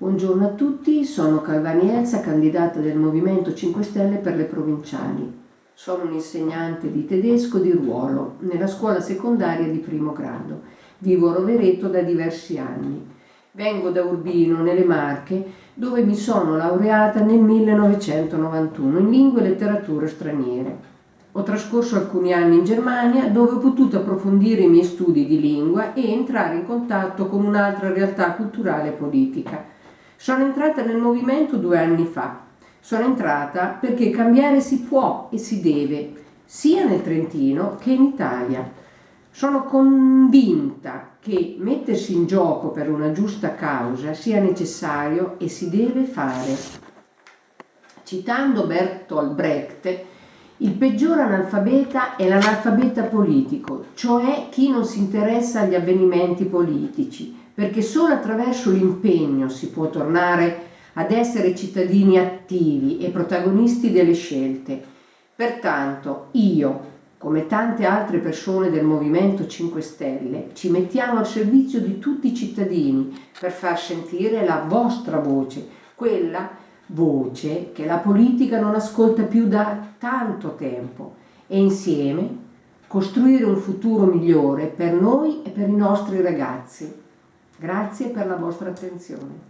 Buongiorno a tutti, sono Calvani Elsa, candidata del Movimento 5 Stelle per le provinciali. Sono un insegnante di tedesco di ruolo nella scuola secondaria di primo grado. Vivo a Rovereto da diversi anni. Vengo da Urbino, nelle Marche, dove mi sono laureata nel 1991 in lingue e letterature straniere. Ho trascorso alcuni anni in Germania dove ho potuto approfondire i miei studi di lingua e entrare in contatto con un'altra realtà culturale e politica sono entrata nel movimento due anni fa. Sono entrata perché cambiare si può e si deve, sia nel Trentino che in Italia. Sono convinta che mettersi in gioco per una giusta causa sia necessario e si deve fare. Citando Bertolt Brecht, il peggior analfabeta è l'analfabeta politico, cioè chi non si interessa agli avvenimenti politici, perché solo attraverso l'impegno si può tornare ad essere cittadini attivi e protagonisti delle scelte. Pertanto io, come tante altre persone del Movimento 5 Stelle, ci mettiamo al servizio di tutti i cittadini per far sentire la vostra voce, quella voce che la politica non ascolta più da tanto tempo e insieme costruire un futuro migliore per noi e per i nostri ragazzi. Grazie per la vostra attenzione.